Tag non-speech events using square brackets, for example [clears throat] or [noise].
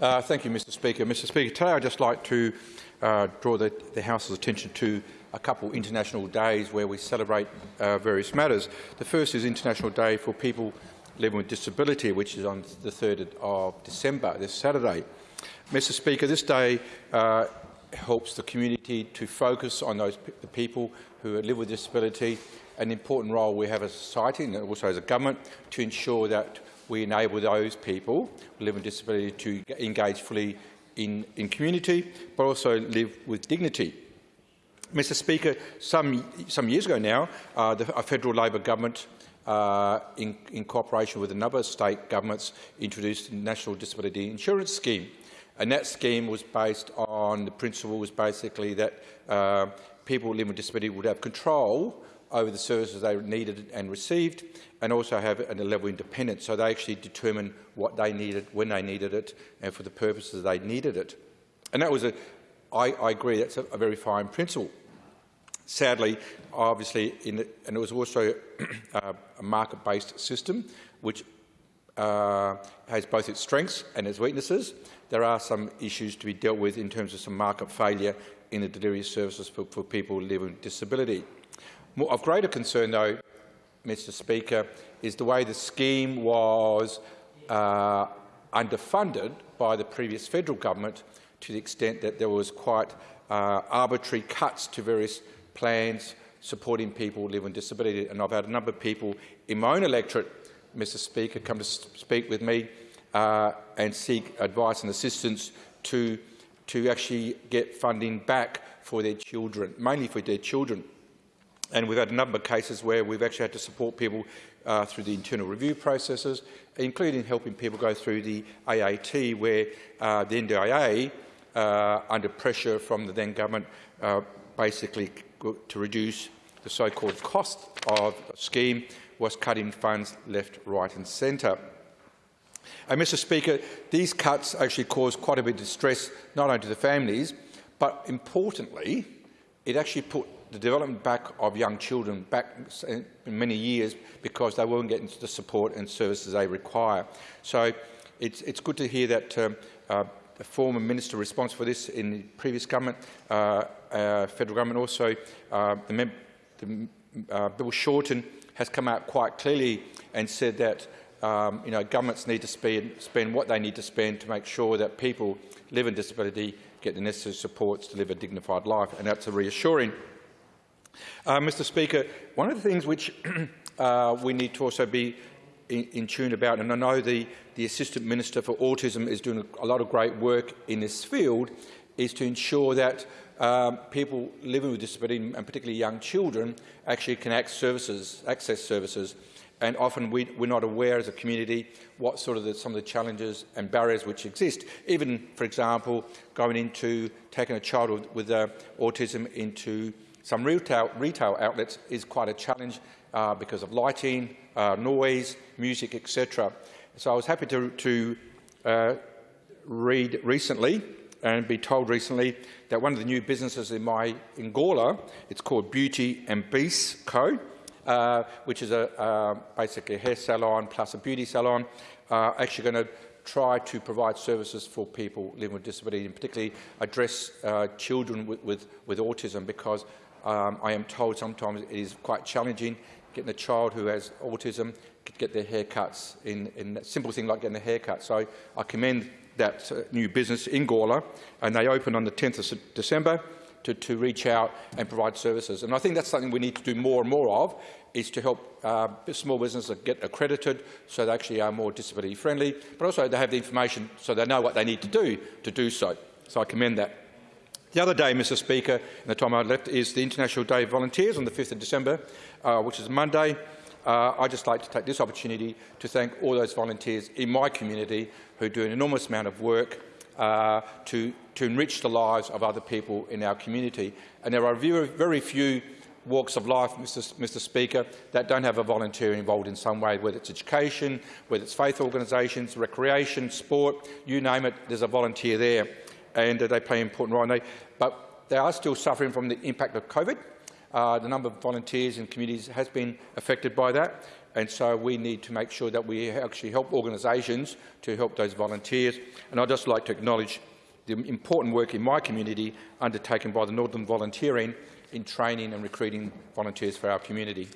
Uh, thank you, Mr Speaker. Mr Speaker, today I'd just like to uh, draw the, the House's attention to a couple international days where we celebrate uh, various matters. The first is International Day for People Living with Disability, which is on the 3rd of December, this Saturday. Mr Speaker, this day uh, helps the community to focus on those the people who live with disability, an important role we have as a society and also as a government to ensure that we enable those people who live with disability to engage fully in, in community, but also live with dignity. Mr Speaker, some, some years ago now, uh, the, a federal Labor government uh, in, in cooperation with a number of state governments introduced the National Disability Insurance Scheme. And that scheme was based on the principle was basically that uh, people living with disability would have control over the services they needed and received, and also have a level of independence. So they actually determine what they needed, when they needed it, and for the purposes they needed it. And that was a, I, I agree, that's a, a very fine principle. Sadly, obviously, the, and it was also [clears throat] a market-based system, which uh, has both its strengths and its weaknesses. There are some issues to be dealt with in terms of some market failure in the delivery services for, for people living with disability. Of greater concern, though, Mr Speaker, is the way the scheme was uh, underfunded by the previous federal government to the extent that there was quite uh, arbitrary cuts to various plans supporting people living with disability. And I've had a number of people in my own electorate, Mr Speaker, come to speak with me uh, and seek advice and assistance to, to actually get funding back for their children, mainly for their children. And we've had a number of cases where we've actually had to support people uh, through the internal review processes, including helping people go through the AAT, where uh, the NDIA, uh, under pressure from the then government, uh, basically to reduce the so-called cost of the scheme, was cutting funds left, right and centre. And, Mr Speaker, these cuts actually caused quite a bit of distress, not only to the families, but importantly, it actually put the development back of young children back in many years because they weren't getting the support and services they require. So it's, it's good to hear that um, uh, the former minister responsible for this in the previous government, uh, uh, federal government also, uh, the, the uh, Bill Shorten has come out quite clearly and said that um, you know, governments need to spend, spend what they need to spend to make sure that people living with disability get the necessary supports to live a dignified life, and that's a reassuring uh, Mr Speaker, one of the things which [clears throat] uh, we need to also be in, in, tune about, and I know the, the Assistant Minister for Autism is doing a, lot of great work in this field, is to ensure that um, people living with disability, and particularly young children, actually can access services, access services. And often we, we're not aware as a community what sort of the, some of the challenges and barriers which exist. Even, for example, going into taking a child with, with uh, autism into some retail, retail outlets is quite a challenge uh, because of lighting, uh, noise, music, etc. So I was happy to, to uh, read recently and be told recently that one of the new businesses in my in Gawler, it's called Beauty and Beast Co., uh, which is a, uh, basically a hair salon plus a beauty salon, uh, actually going to try to provide services for people living with disability, and particularly address uh, children with, with, with autism, because um, I am told sometimes it is quite challenging getting a child who has autism to get their haircuts in, in a simple thing like getting a haircut. So I commend that uh, new business in Gawler, and they open on the 10th of December to, to reach out and provide services. And I think that's something we need to do more and more of, is to help uh, small businesses get accredited so they actually are more disability friendly, but also they have the information so they know what they need to do to do so. So I commend that. The other day, Mr Speaker, in the time I left, is the International Day of Volunteers on the 5th of December, uh, which is Monday. Uh, I'd just like to take this opportunity to thank all those volunteers in my community who do an enormous amount of work uh, to, to enrich the lives of other people in our community. And there are very, very few walks of life, Mr. Mr. Speaker, that don't have a volunteer involved in some way, whether it's education, whether it's faith organisations, recreation, sport, you name it, there's a volunteer there and they play an important role. They, but they are still suffering from the impact of COVID. Uh, the number of volunteers and communities has been affected by that. and so we need to make sure that we actually help organisations to help those volunteers. And I'd just like to acknowledge the important work in my community undertaken by the Northern Volunteering in training and recruiting volunteers for our community.